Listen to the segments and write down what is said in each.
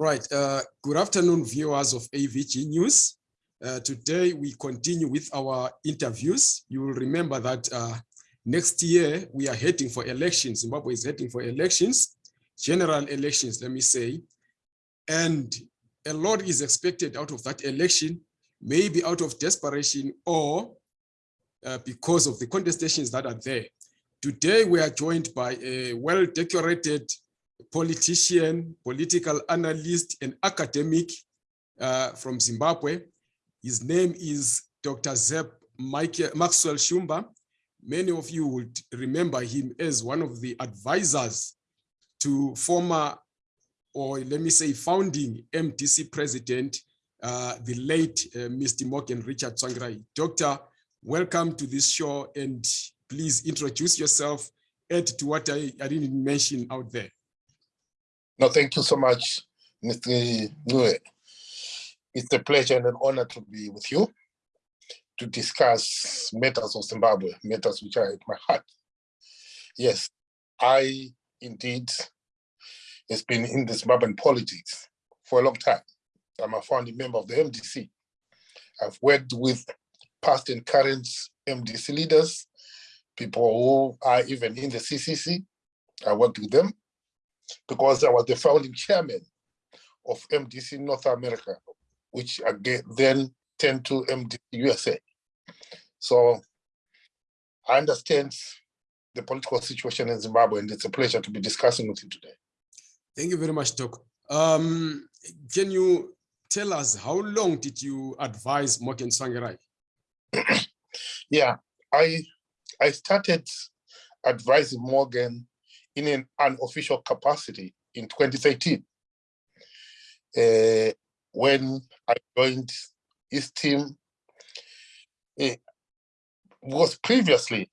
Right. Uh, good afternoon, viewers of AVG News. Uh, today, we continue with our interviews. You will remember that uh, next year, we are heading for elections. Zimbabwe is heading for elections, general elections, let me say. And a lot is expected out of that election, maybe out of desperation or uh, because of the contestations that are there. Today, we are joined by a well-decorated politician, political analyst, and academic uh, from Zimbabwe. His name is Dr. Zep Michael, Maxwell Shumba. Many of you would remember him as one of the advisors to former, or let me say founding MDC president, uh, the late uh, Mr. Morgan Richard Tsvangirai. Doctor, welcome to this show and please introduce yourself, add to what I, I didn't mention out there. No, thank you so much, Mr. Nue. It's a pleasure and an honor to be with you to discuss matters of Zimbabwe, matters which are at my heart. Yes, I indeed has been in the Zimbabwean politics for a long time. I'm a founding member of the MDC. I've worked with past and current MDC leaders, people who are even in the CCC. I worked with them because I was the founding chairman of MDC North America, which again then turned to MDC USA. So I understand the political situation in Zimbabwe, and it's a pleasure to be discussing with you today. Thank you very much, Doc. Um, can you tell us how long did you advise Morgan Tsvangirai? yeah, I I started advising Morgan in an unofficial capacity in 2013 uh, when I joined his team. Uh, was previously,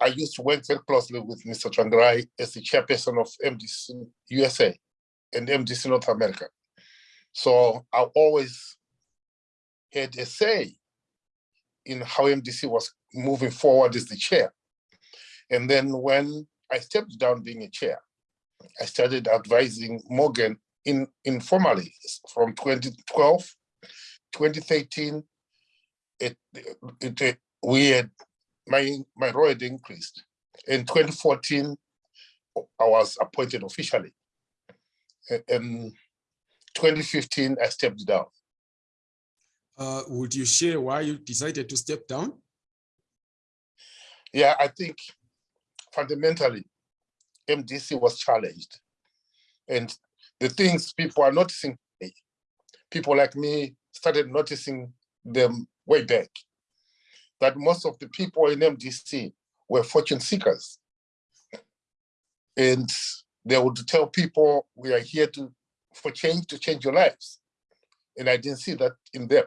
I used to work very closely with Mr. Tsvangirai as the chairperson of MDC USA and MDC North America. So I always had a say in how MDC was moving forward as the chair. And then when I stepped down being a chair. I started advising Morgan in, informally from 2012, 2013, it, it, it, we had, my, my role had increased. In 2014, I was appointed officially. In 2015, I stepped down. Uh, would you share why you decided to step down? Yeah, I think fundamentally, MDC was challenged. And the things people are noticing, people like me started noticing them way back, that most of the people in MDC were fortune seekers. And they would tell people, we are here to for change, to change your lives. And I didn't see that in them.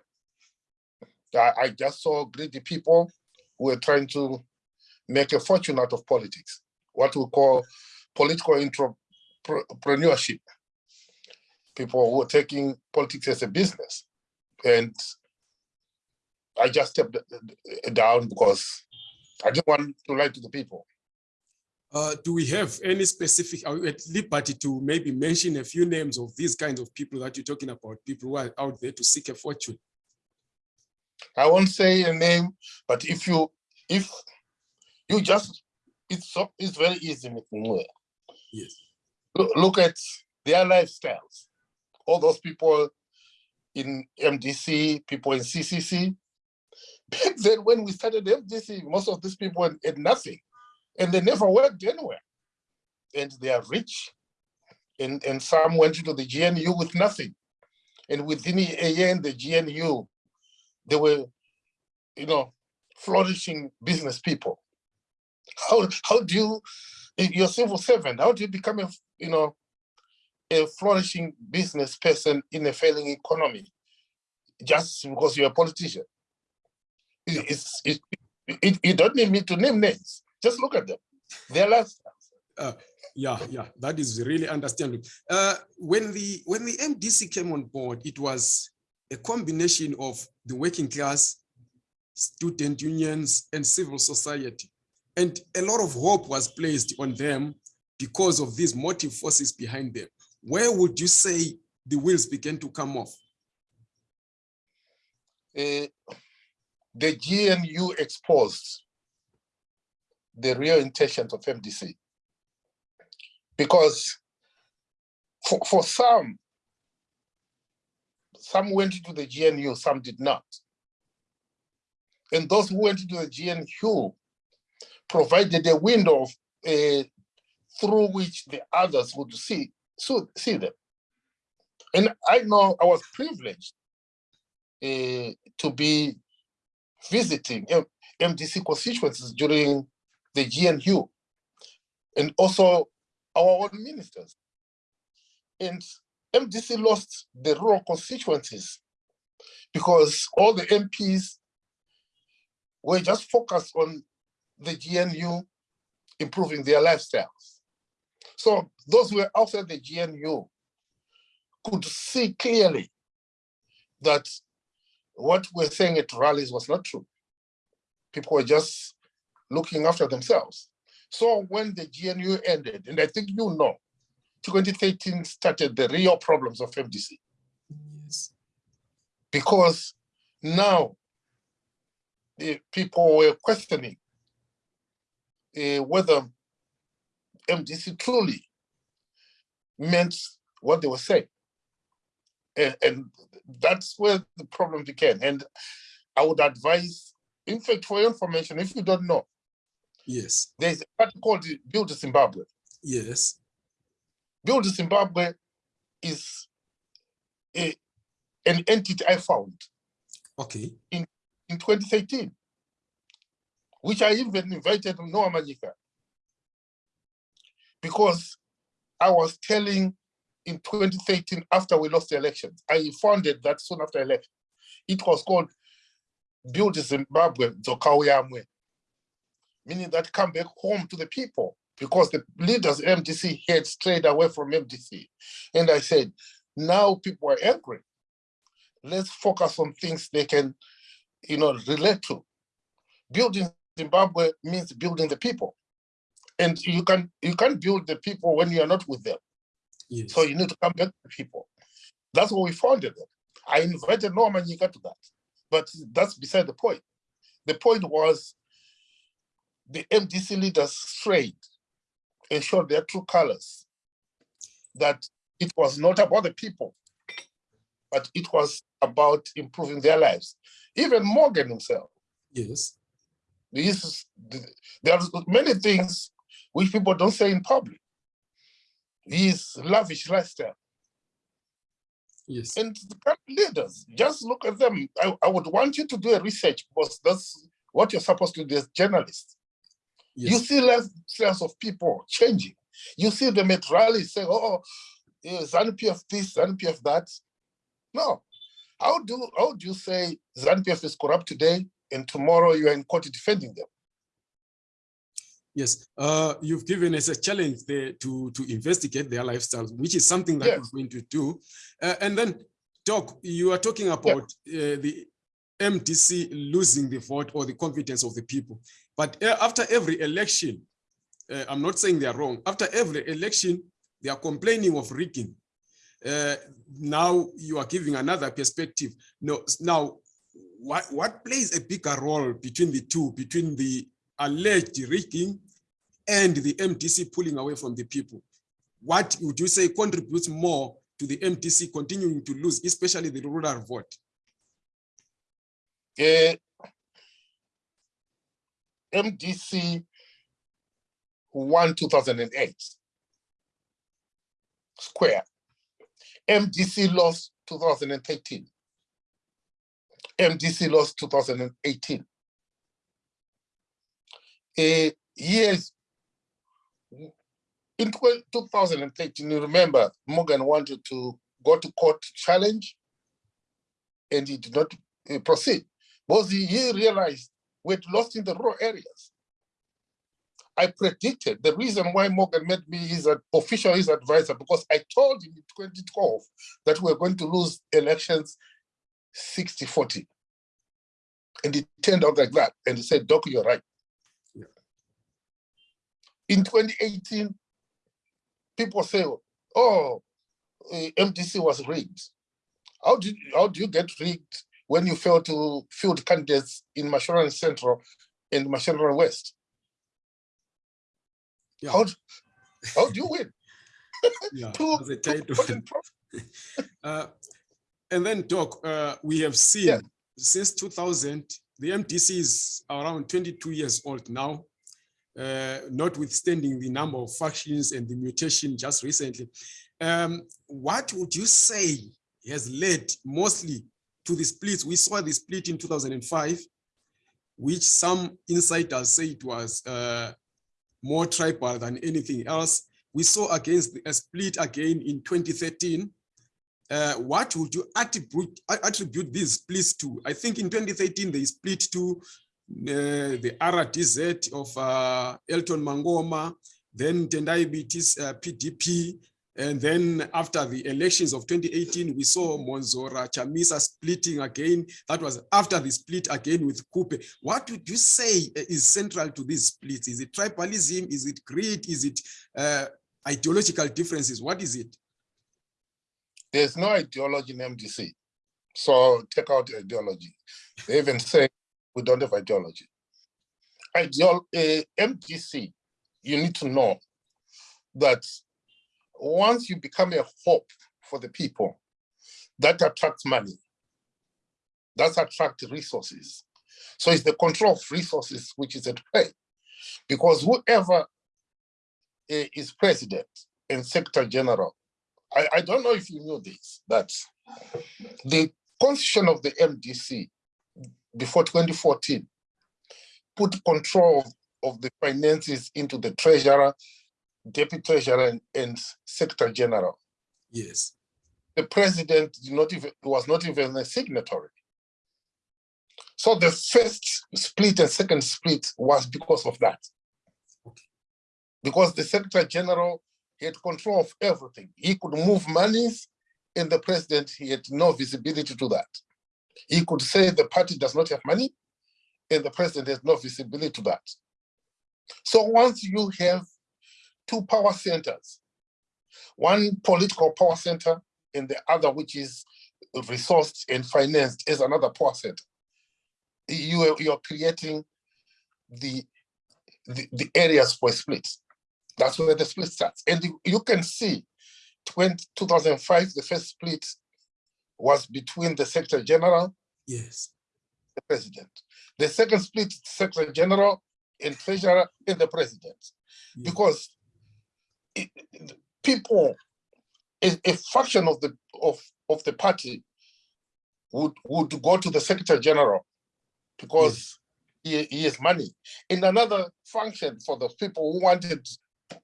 I, I just saw greedy people who were trying to make a fortune out of politics, what we call political entrepreneurship. People who are taking politics as a business. And I just stepped down because I didn't want to lie to the people. Uh, do we have any specific, are we at liberty to maybe mention a few names of these kinds of people that you're talking about, people who are out there to seek a fortune? I won't say a name, but if you, if you just, it's so, it's very easy, Yes. Look at their lifestyles. All those people in MDC, people in CCC. Back then, when we started MDC, most of these people had, had nothing, and they never worked anywhere. And they are rich, and, and some went into the GNU with nothing. And within a year in the GNU, they were, you know, flourishing business people. How how do you, you're civil servant, how do you become a, you know, a flourishing business person in a failing economy just because you're a politician? It's, it, it, you don't need me to name names. Just look at them. Their lifestyles. Uh, yeah, yeah, that is really understandable. Uh, when the when the MDC came on board, it was a combination of the working class, student unions, and civil society. And a lot of hope was placed on them because of these motive forces behind them. Where would you say the wheels began to come off? Uh, the GNU exposed the real intentions of MDC. Because for, for some, some went into the GNU, some did not. And those who went into the GNU provided a window of, uh, through which the others would see, so, see them. And I know I was privileged uh, to be visiting M MDC constituencies during the GNU and also our own ministers. And MDC lost the rural constituencies because all the MPs were just focused on the GNU improving their lifestyles. So those who were outside the GNU could see clearly that what we're saying at rallies was not true. People were just looking after themselves. So when the GNU ended, and I think you know, 2013 started the real problems of MDC. Yes. Because now the people were questioning uh, whether MDC truly meant what they were saying. And, and that's where the problem began. And I would advise, in fact, for your information, if you don't know, Yes. there's a party called the Build Zimbabwe. Yes. Build Zimbabwe is a, an entity I found Okay. In in 2013, which I even invited Noah Manyika because I was telling in 2013 after we lost the elections, I founded that soon after election. It was called Build Zimbabwe Dzokauya meaning that come back home to the people because the leaders MDC had strayed away from MDC. And I said, now people are angry. Let's focus on things they can, you know, relate to. Building Zimbabwe means building the people. And you can you can't build the people when you are not with them. Yes. So you need to come back to people. That's what we founded it. I invited Noah Manyika to that, but that's beside the point. The point was the MDC leaders strayed and showed their true colors, that it was not about the people, but it was about improving their lives. Even Morgan himself, yes. This there are many things which people don't say in public. His lavish lifestyle. Yes. And the leaders, just look at them. I, I would want you to do a research because that's what you're supposed to do as journalists. You Yes. see lifestyles of people changing. You see them at rallies saying, oh, yeah, ZANU-PF this, ZANU-PF that. No. How do, how do you say ZANU-PF is corrupt today and tomorrow you are in court defending them? Yes, uh, you've given us a challenge there to, to investigate their lifestyles, which is something that Yes. we're going to do. Uh, and then, Doc, you are talking about uh, the MDC losing the vote or the confidence of the people. But uh, after every election, uh, I'm not saying they are wrong, after every election, they are complaining of rigging. Uh, now you are giving another perspective. No, now, what, what plays a bigger role between the two, between the alleged rigging and the MDC pulling away from the people. What would you say contributes more to the MDC continuing to lose, especially the rural vote? Eh, MDC won 2008. Square. MDC lost 2013. MDC lost 2018. Eh, years in 12 2013, you remember Morgan wanted to go to court to challenge and he did not eh, proceed because he, realized we'd lost in the rural areas. I predicted the reason why Morgan made me his official his advisor because I told him in 2012 that we're going to lose elections 60-40. And it turned out like that. And he said, Doc, you're right. Yeah. In 2018, people say, oh, uh, MDC was rigged. How did how do you get rigged when you fail to field candidates in Mashonaland Central and Mashonaland West? Yeah. How, how do you win? Yeah, Two- two. Uh, And then Doc, uh, we have seen Yeah. since 2000, the MDC is around 22 years old now, uh, notwithstanding the number of factions and the mutation just recently. Um, What would you say has led mostly to the split? We saw the split in 2005, which some insiders say it was uh, more tribal than anything else. We saw against a split again in 2013. Uh, what would you attribute attribute these splits to? I think in 2013 they split to uh, the RDZ of uh, Elton Mangoma, then Tendai Biti's uh, PDP, and then after the elections of 2018, we saw Mwonzora Chamisa splitting again. That was after the split again with Khupe. What would you say is central to these splits? Is it tribalism? Is it greed? Is it uh, ideological differences? What is it? There's no ideology in MDC. So take out the ideology. They even say we don't have ideology. Ideol uh, MDC, you need to know that once you become a hope for the people, that attracts money. That attracts resources. So it's the control of resources which is at play. Because whoever uh, is president and secretary general I, I don't know if you knew this, that the constitution of the MDC before 2014 put control of, the finances into the treasurer, deputy treasurer, and, and secretary general. Yes. The president did not even was not even a signatory. So the first split and second split was because of that. Because the secretary general he had control of everything. He could move monies, and the president he had no visibility to that. He could say the party does not have money, and the president has no visibility to that. So once you have two power centers, one political power center and the other which is resourced and financed as another power center, you are, you are creating the, the, the areas for split. That's where the split starts. And you- can see 20, 2005, the first split was between the Secretary General Yes. the president. The second split, Secretary General and Treasurer and the president. Yeah. Because it- people, a, a faction of the of, of the party would would go to the Secretary General because he, he has money. In another function for the people who wanted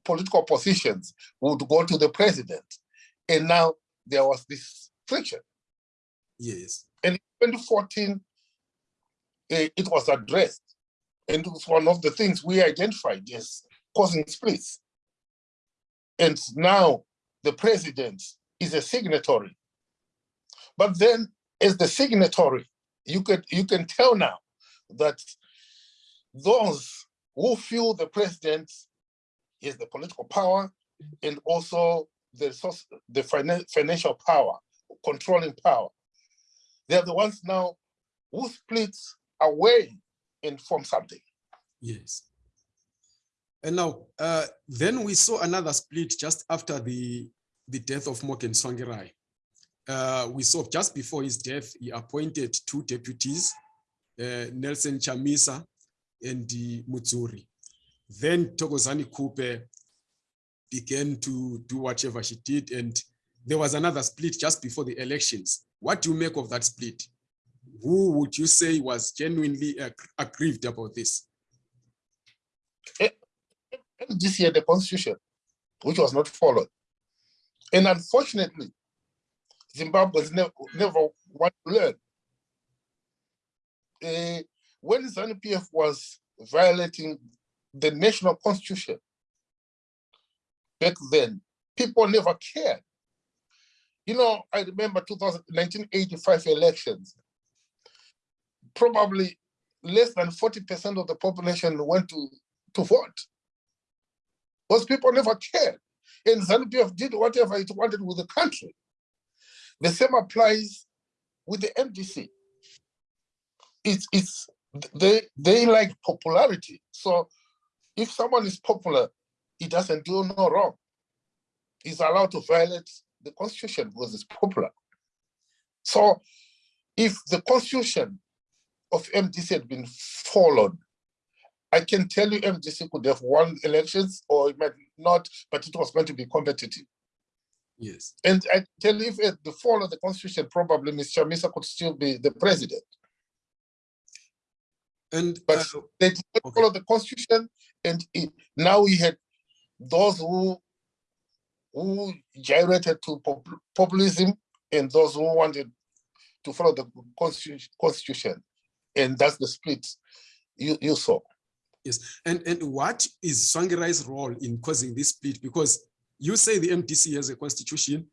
political positions would go to the president. And now there was this friction. Yes. And in 2014, eh, it was addressed. And it was one of the things we identified as causing splits. And now the president is a signatory. But then as the signatory, you can, you can tell now that those who feel the president is the political power and also the the financial power, controlling power, they're the ones now who split away and form something. Yes. And now, uh, then we saw another split just after the, the death of Morgan Tsvangirai. Uh, we saw just before his death, he appointed two deputies, uh, Nelson Chamisa and the Mudzuri. Then Thokozani Khupe began to do whatever she did, and there was another split just before the elections. What do you make of that split? Who would you say was genuinely ag- aggrieved about this? This year, the constitution, which was not followed. And unfortunately, Zimbabweans never, never want to learn. Eh, when ZANU PF was violating the national constitution back then, people never cared. You know, I remember 2000, 1985 elections. Probably less than 40% of the population went to, to vote. Those people never cared. and ZANU-PF did whatever it wanted with the country. The same applies with the MDC. It's it's they they like popularity. So if someone is popular, he doesn't do no wrong. He's allowed to violate the constitution because it's popular. So if the constitution of MDC had been followed, I can tell you MDC could have won elections or it might not, but it was going to be competitive. Yes. And I tell you, if at the fall of the constitution, probably Mr. Misa could still be the president. And But uh, they did not okay. follow the constitution, and it, now we had those who who gyrated to pop- populism and those who wanted to follow the constitution, and that's the split you you saw. Yes, and and what is Tsvangirai's role in causing this split? Because you say the MDC has a constitution.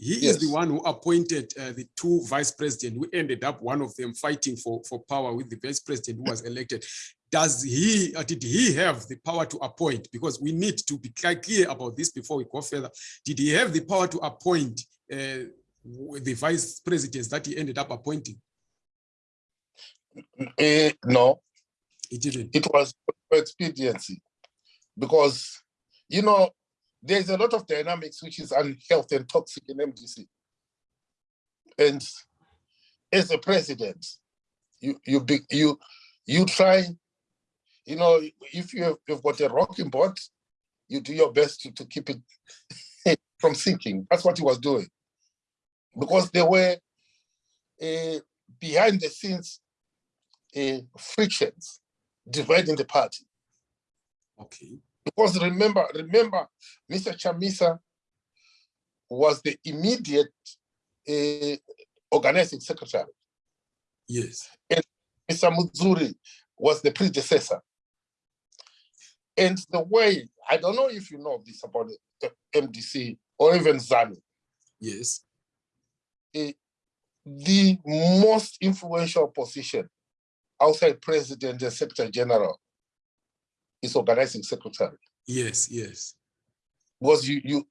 He is the one who appointed uh, the two vice president who ended up one of them fighting for, for power with the vice president who was elected. Does he, uh, did he have the power to appoint? Because we need to be clear about this before we go further. Did he have the power to appoint uh, the vice presidents that he ended up appointing? Eh, no, He didn't. it was expediency because you know there's a lot of dynamics which is unhealthy and toxic in MDC. And as a president, you you you you try, you know, if you have you've got a rocking boat, you do your best to, to keep it from sinking. That's what he was doing. Because there were uh, behind the scenes uh, frictions dividing the party. Okay. Because remember, remember, Mr. Chamisa was the immediate uh, organizing secretary. Yes. And Mr. Mudzuri was the predecessor. And the way, I don't know if you know this about the MDC or even ZANU, Yes. eh, the most influential position outside president and secretary general is organizing secretary. Yes. Yes. was you you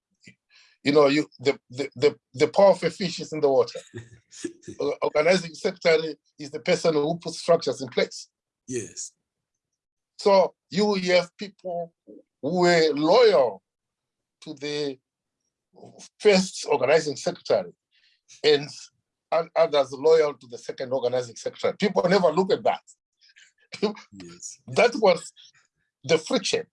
you know you the the the, the power of a fish is in the water organizing secretary is the person who puts structures in place Yes. so you have people who were loyal to the first organizing secretary and and others loyal to the second organizing secretary people never look at that Yes. that was the friction.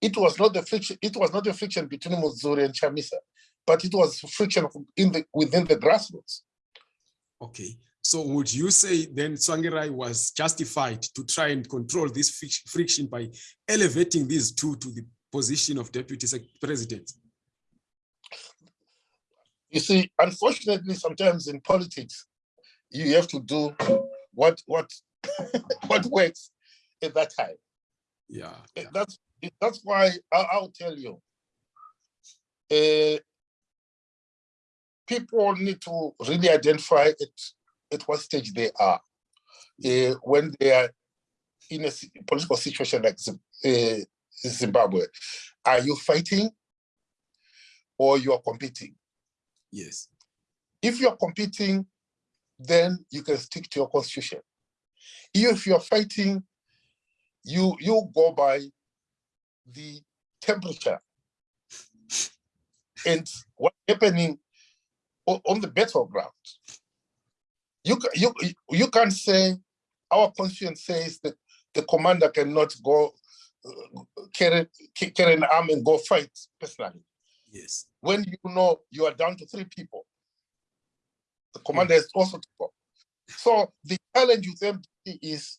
It was not the friction. It was not the friction between Mudzuri and Chamisa, but it was friction in the within the grassroots. Okay. So would you say then Tsvangirai was justified to try and control this friction by elevating these two to the position of deputy president? You see, unfortunately, sometimes in politics, you have to do what what what works at that time. Yeah. That's that's why I, I'll tell you. Uh, people need to really identify at, at what stage they are uh, when they are in a political situation like uh, Zimbabwe. Are you fighting or you are competing? Yes. If you're competing, then you can stick to your constitution. If you're fighting, you you go by the temperature and what's happening on the battleground. You you you can't say our conscience says that the commander cannot go uh, carry carry an arm and go fight personally Yes. when you know you are down to three people. The commander is also to go. So the challenge with MDC is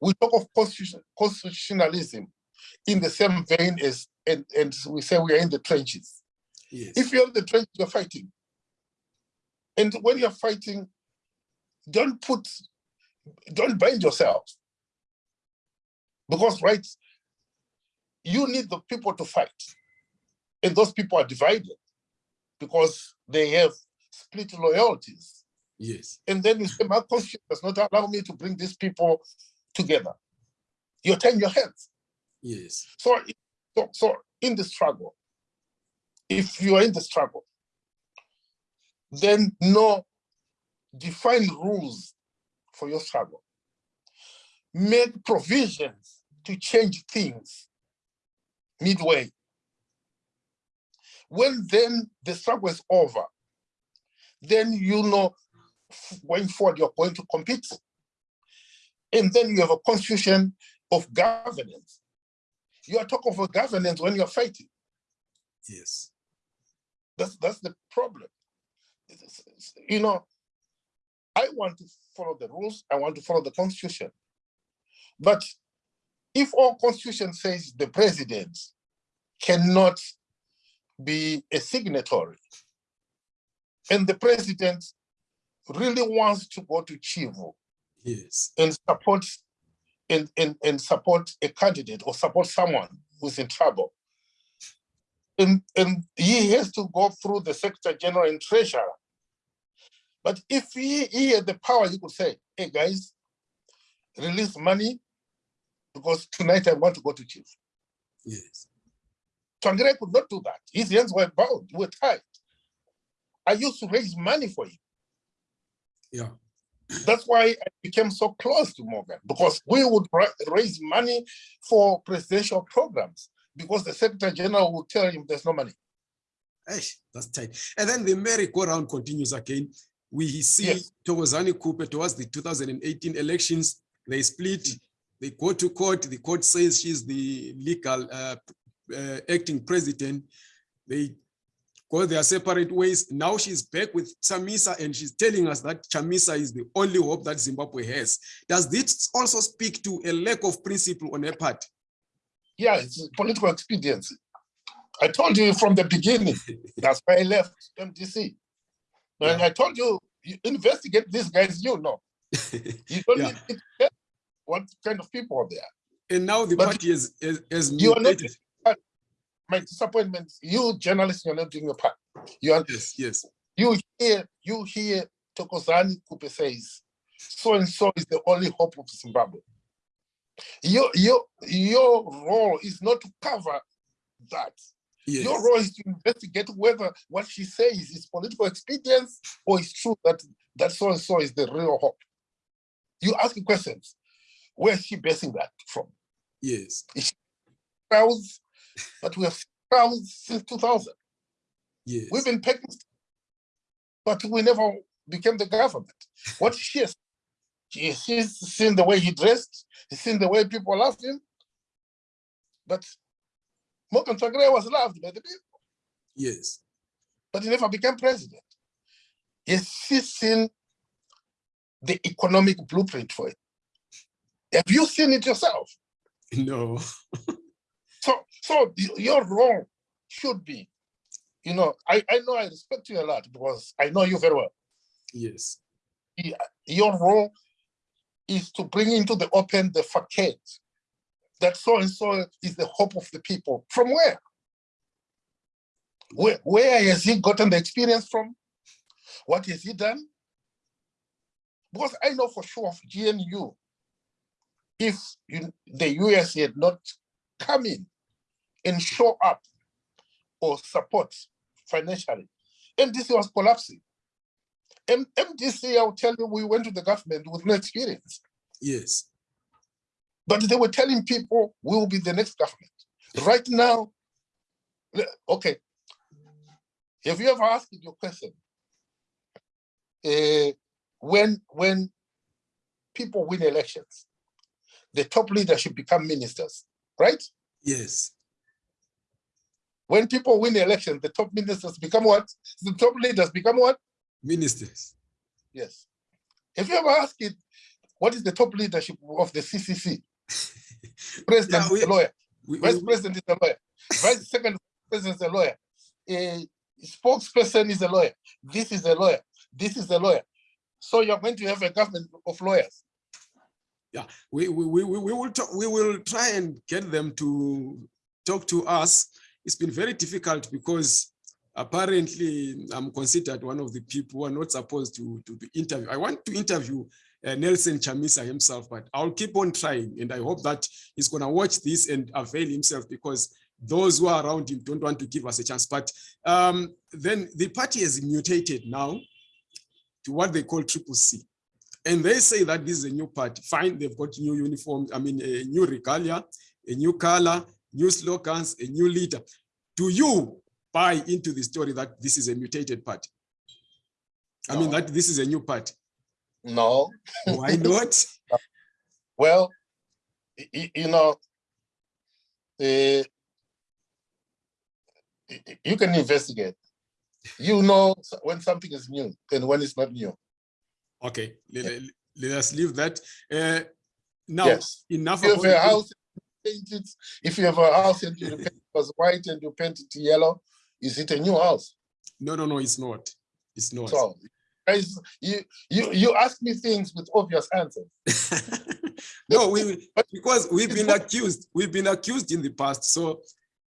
we talk of constitution, constitutionalism in the same vein as and, and we say we are in the trenches. Yes. If you're in the trenches, you're fighting. And when you're fighting, don't put, don't bind yourself. Because right, you need the people to fight. And those people are divided because they have split loyalties. yes. And then you say, my constitution does not allow me to bring these people together. You're tying your hands. Yes. So, so, so in the struggle, if you are in the struggle, then no, define rules for your struggle. Make provisions to change things midway. When then the struggle is over, then you know going forward you're going to compete. And then you have a constitution of governance. You are talking of a governance when you're fighting. Yes. That's that's the problem. You know, I want to follow the rules, I want to follow the constitution. But if our constitution says the president cannot be a signatory, and the president really wants to go to Chivu Yes. and support and, and, and support a candidate or support someone who's in trouble. And, and he has to go through the Secretary General and Treasurer. But if he, he had the power, he could say, hey guys, release money because tonight I want to go to chief. Yes. Tsvangirai could not do that. His hands were bound, were tied. I used to raise money for him. Yeah. That's why I became so close to Morgan because we would ra- raise money for presidential programs because the Secretary General would tell him there's no money. Eish, that's tight. And then the merry-go-round continues again. We see Yes. Thokozani Khupe towards the 2018 elections. They split. They go to court. The court says she's the legal uh, uh, acting president. They go their separate ways. Now she's back with Chamisa and she's telling us that Chamisa is the only hope that Zimbabwe has. Does this also speak to a lack of principle on her part? Yeah, it's political expediency. I told you from the beginning. That's why I left MDC. And Yeah. I told you, you investigate these guys, you know. You don't Yeah. need to what kind of people are there. And now the But party is, has, has You are not mutated. My disappointment, you journalists, you're not doing your part. You are Yes, yes. you hear you hear Thokozani Khupe says, so and so is the only hope of Zimbabwe. Your your your role is not to cover that. Yes. Your role is to investigate whether what she says is political expedience or it's true that that so and so is the real hope. You ask questions. Where is she basing that from? Yes. Crowds, but we have crowds since 2000. Yes. We've been picking, but we never became the government. What she has, she's seen the way he dressed, she's seen the way people loved him. But Morgan Tsvangirai was loved by the people, Yes. but he never became president. She seen the economic blueprint for it? Have you seen it yourself? No. So, y- your role should be, you know, I, I know I respect you a lot because I know you very well. Yes. your role is to bring into the open the facade that so and so is the hope of the people. From where? Where, where has he gotten the experience from? What has he done? Because I know for sure of GNU, if you, the US had not come in and show up or support financially, MDC was collapsing. M- MDC, I'll tell you, we went to the government with no experience, Yes. but they were telling people we will be the next government. Right now, okay. Have you ever asked your question? Eh, when when people win elections, the top leadership become ministers, right? Yes. When people win the election, the top ministers become what? The top leaders become what? Ministers. Yes. Have you ever asked it, what is the top leadership of the CCC? President Yeah, we- is a lawyer. We, Vice we- president is a lawyer. Vice second president is a lawyer. A spokesperson is a lawyer. This is a lawyer. This is a lawyer. So you're going to have a government of lawyers. Yeah, we, we, we we will talk, we will try and get them to talk to us. It's been very difficult because apparently I'm considered one of the people who are not supposed to, to be interviewed. I want to interview uh, Nelson Chamisa himself, but I'll keep on trying. And I hope that he's going to watch this and avail himself because those who are around him don't want to give us a chance. But um, then the party has mutated now to what they call triple C. And they say that this is a new party. Fine, they've got new uniforms, I mean, a new regalia, a new color, new slogans, a new leader. Do you buy into the story that this is a mutated party? I mean, that this is a new party. No, Why not? well, you know, y- you can investigate. You know when something is new and when it's not new. Okay, let, let- let us leave that. Uh, now, Yes. enough If a house, paint it. If you have a house and you paint it was white and you paint it yellow, is it a new house? No, no, no, it's not. It's not. So, guys, you you you ask me things with obvious answers. no, we because we've been accused. We've been accused in the past. So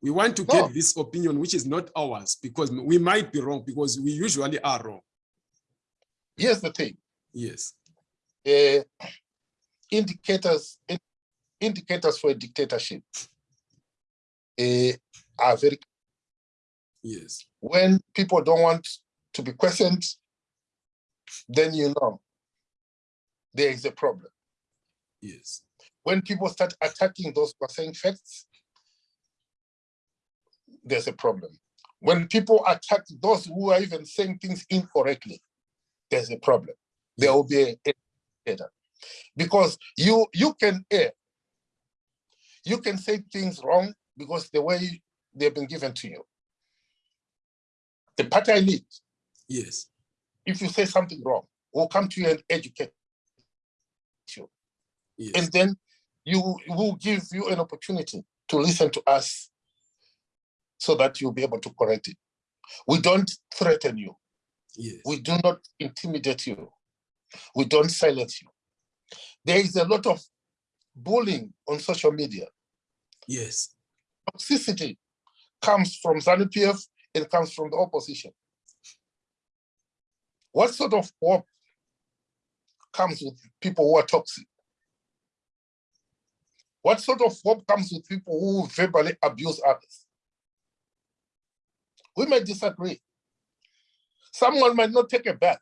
we want to No. get this opinion, which is not ours, because we might be wrong, because we usually are wrong. Here's the thing. Yes. uh, indicators in- indicators for a dictatorship uh, are very Yes. when people don't want to be questioned then you know there is a problem. Yes. when people start attacking those who are saying facts there's a problem. When people attack those who are even saying things incorrectly there's a problem. There will be a, a because you you can err you can say things wrong because the way they've been given to you the party i lead Yes. if you say something wrong we'll come to you and educate you Yes. and then you will give you an opportunity to listen to us so that you'll be able to correct it we don't threaten you yes. we do not intimidate you. We don't silence you. There is a lot of bullying on social media. yes. Toxicity comes from ZANU-PF and comes from the opposition. What sort of hope comes with people who are toxic? What sort of hope comes with people who verbally abuse others? We may disagree. Someone might not take a bath,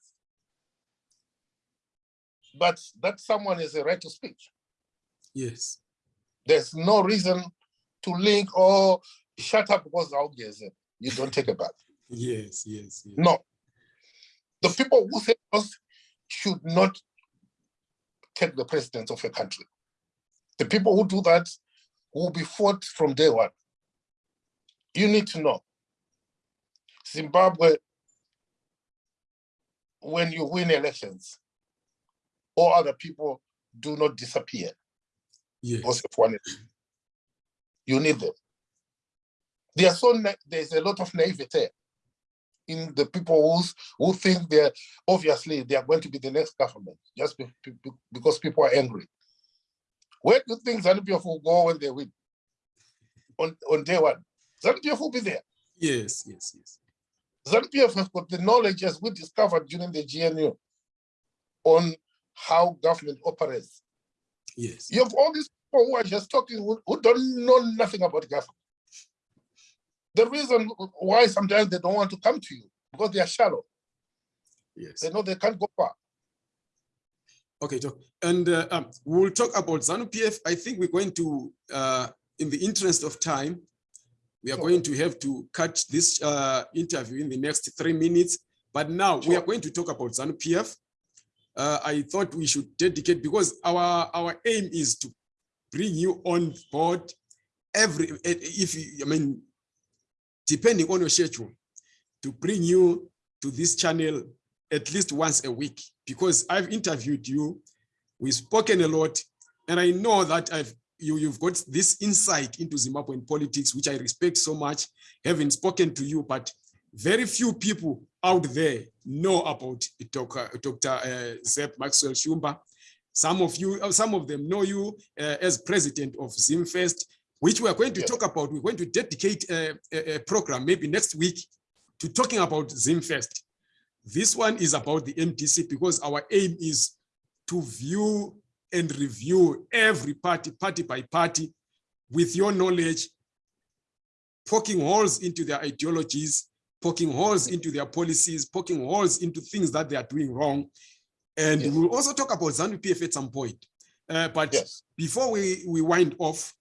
but that someone has a right to speak. Yes. There's no reason to link or shut up because I'll get it. You don't take a bath. Yes. Yes. yes. No. The people who say us should not take the president of a country. The people who do that will be fought from day one. You need to know. Zimbabwe, when you win elections, all other people do not disappear Yes. because of one. You need them. They are so there's a lot of naivete in the people who's, who think they're obviously they are going to be the next government just be, be- be- because people are angry. Where do you think ZANU-PF will go when they win? On, on day one, ZANU-PF will be there. Yes. Yes. Yes. ZANU-PF has got the knowledge as we discovered during the GNU on how government operates. Yes. You have all these people who are just talking who, who don't know nothing about government. The reason why sometimes they don't want to come to you because they are shallow. Yes. They know they can't go far. Okay, Joe. And uh, um, we'll talk about ZANU-PF. I think we're going to, uh, in the interest of time, we are Sure. going to have to cut this uh, interview in the next three minutes. But now we are going to talk about ZANU-PF. Uh, I thought we should dedicate because our our aim is to bring you on board every if you, I mean depending on your schedule to bring you to this channel at least once a week because I've interviewed you, we've spoken a lot, and I know that I've you, you've got this insight into Zimbabwean politics, which I respect so much, having spoken to you, but very few people out there know about Dr. Dr. Uh, Zep Maxwell Shumba. Some of you, uh, some of them know you uh, as president of ZimFirst, which we are going to Yes. talk about. We're going to dedicate a, a, a program maybe next week to talking about ZimFirst. This one is about the MDC because our aim is to view and review every party, party by party, with your knowledge, poking holes into their ideologies, poking holes into their policies, poking holes into things that they are doing wrong. And Yes. we'll also talk about ZANU PF at some point. Uh, but Yes. before we, we wind off,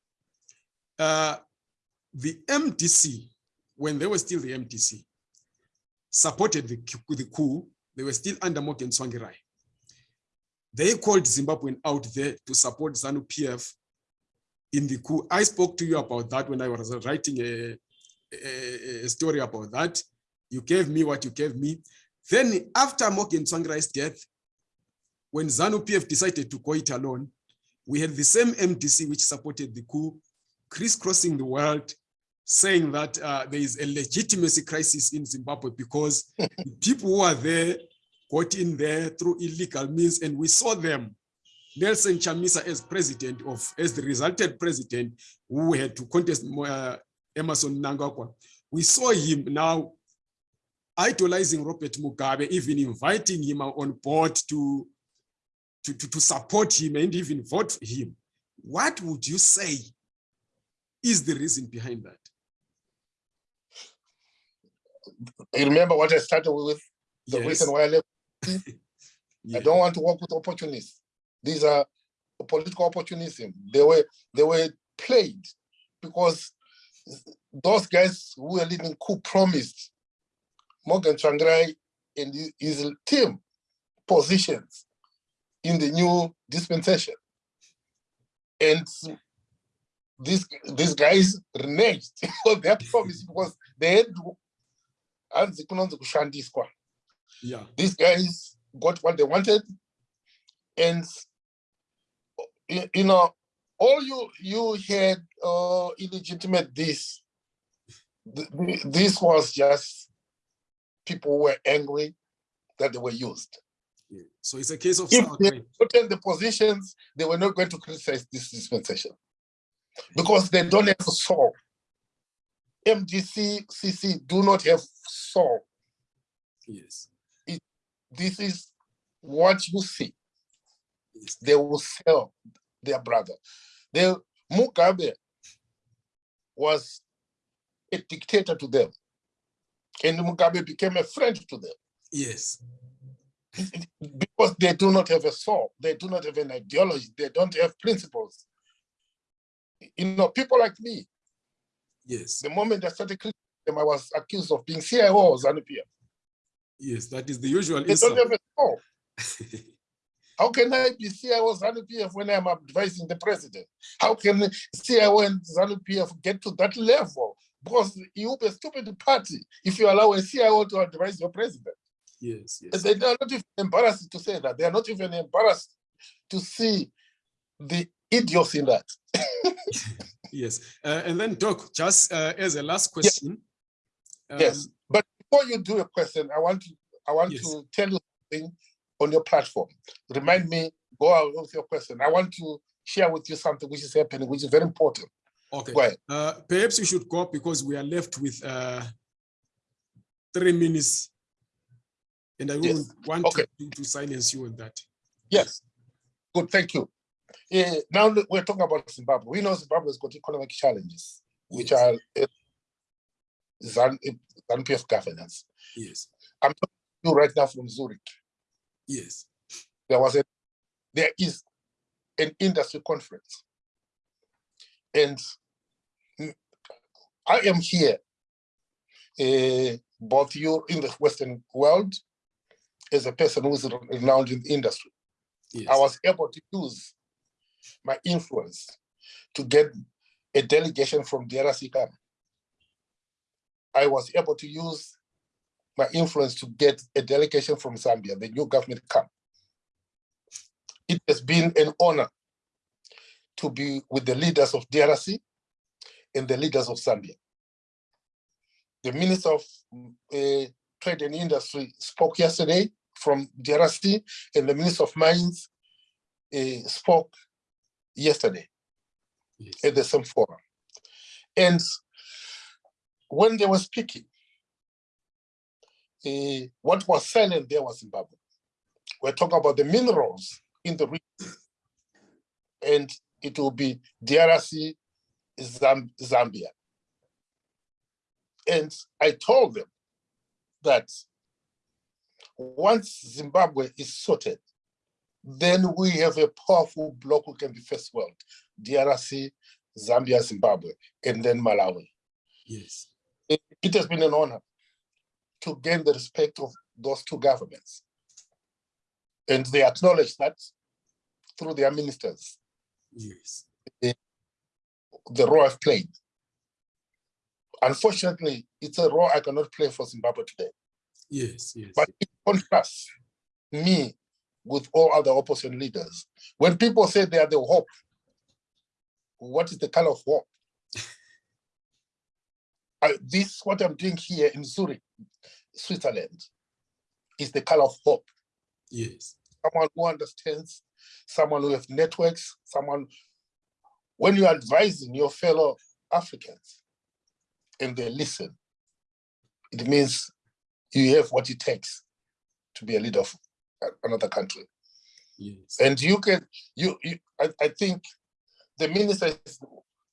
uh, the MDC, when they were still the MDC, supported the, coup- the coup. They were still under Morgan Tsvangirai. They called Zimbabwean out there to support ZANU PF in the coup. I spoke to you about that when I was writing a, a, story about that. You gave me what you gave me. Then after Morgan Tsvangirai's death, when ZANU PF decided to go it alone, we had the same MDC which supported the coup, crisscrossing the world, saying that uh, there is a legitimacy crisis in Zimbabwe because the people who are there got in there through illegal means, and we saw them. Nelson Chamisa as president of, as the resulted president who had to contest uh, Emmerson Mnangagwa. We saw him now idolizing Robert Mugabe, even inviting him on board to, to, to, to support him and even vote for him. What would you say is the reason behind that? You remember what I started with? The Yes. reason why I left. Yeah. I don't want to work with opportunists. These are political opportunism. They were they were played because those guys who were leading coup promised Morgan Tsvangirai and his- team positions in the new dispensation. And these these guys reneged on their promise because they had hanzi kunonzi kushandiswa Yeah. these guys got what they wanted and you know all you you had uh illegitimate this th- th- this was just people were angry that they were used yeah. So it's a case of If they- put in the positions they were not going to criticize this dispensation because they don't have soul mdc cc do not have soul Yes. this is what you see yes. they will sell their brother. They, Mugabe was a dictator to them, and Mugabe became a friend to them Yes. because they do not have a soul, they do not have an ideology, they don't have principles. You know, people like me, Yes. the moment I started critiquing them, I was accused of being CIO of ZANU-PF. Yes. That is the usual They don't have a soul. How can I be CIO ZANU-PF when I'm advising the president? How can CIO and ZANU-PF get to that level? Because you will be a stupid party if you allow a CIO to advise your president. yes. Yes. They are not even embarrassed to say that. They are not even embarrassed to see the idiocy in that. Yes. Uh, and then, Doc, just uh, as a last question. Yes. um, But before you do a question, I want to I want Yes. to tell you something on your platform. Remind me, go out with your question. I want to share with you something which is happening, which is very important. Okay. Go ahead. Uh, perhaps you should go because we are left with uh, three minutes. And I Yes. wouldn't want Okay. to, to silence you on that. Yes. Good, thank you. Eh, now we're talking about Zimbabwe. We know Zimbabwe's got economic challenges, which Yes. are uh, eh, ZANU-PF governance. Yes. I'm talking to you right now from Zurich. Yes. There was a, there is an industry conference. And I am here, eh, both you in the Western world, as a person who is renowned in the industry. Yes. I was able to use my influence to get a delegation from DRC come. I was able to use my influence to get a delegation from Zambia, the new government come. It has been an honor to be with the leaders of DRC and the leaders of Zambia. The Minister of uh, Trade and Industry spoke yesterday from DRC, and the Minister of Mines uh, spoke yesterday yes. at the same forum. And when they were speaking, eh, what was selling there was Zimbabwe. We're talking about the minerals in the region. And it will be DRC, Zam- Zambia. And I told them that once Zimbabwe is sorted, then we have a powerful bloc who can be first world, DRC, Zambia, Zimbabwe, and then Malawi. Yes. It, it has been an honor to gain the respect of those two governments. And they acknowledge that through their ministers, Yes. the role I've played. Unfortunately, it's a role I cannot play for Zimbabwe today. Yes. Yes. But in contrast, me with all other opposition leaders, when people say they are the hope, what is the color of hope? I, this, what I'm doing here in Zurich, Switzerland, is the color of hope. yes. Someone who understands, someone who has networks, someone, when you're advising your fellow Africans and they listen, it means you have what it takes to be a leader of another country. Yes. And you can, you, you I, I think the minister, is-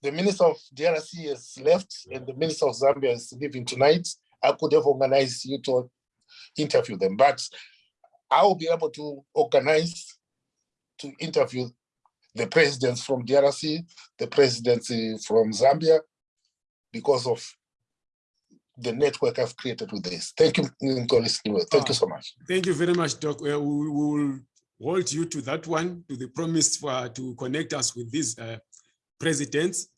the minister of DRC has left and the minister of Zambia is leaving tonight. I could have organized you to interview them, but I will be able to organize to interview the presidents from DRC, the presidency from Zambia, because of the network I've created with this. Thank you. Thank you so much. Thank you very much, Doc. We will hold you to that one, to the promise for to connect us with these uh, presidents.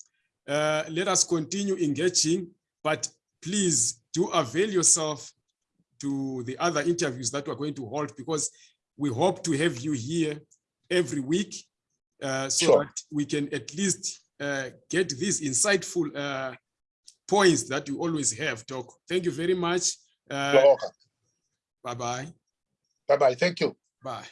Uh, let us continue engaging, but please do avail yourself to the other interviews that we're going to hold because we hope to have you here every week uh, so Sure. that we can at least uh, get these insightful uh, points that you always have, Doc. Thank you very much. You're Uh, bye-bye. Bye-bye. Thank you. Bye.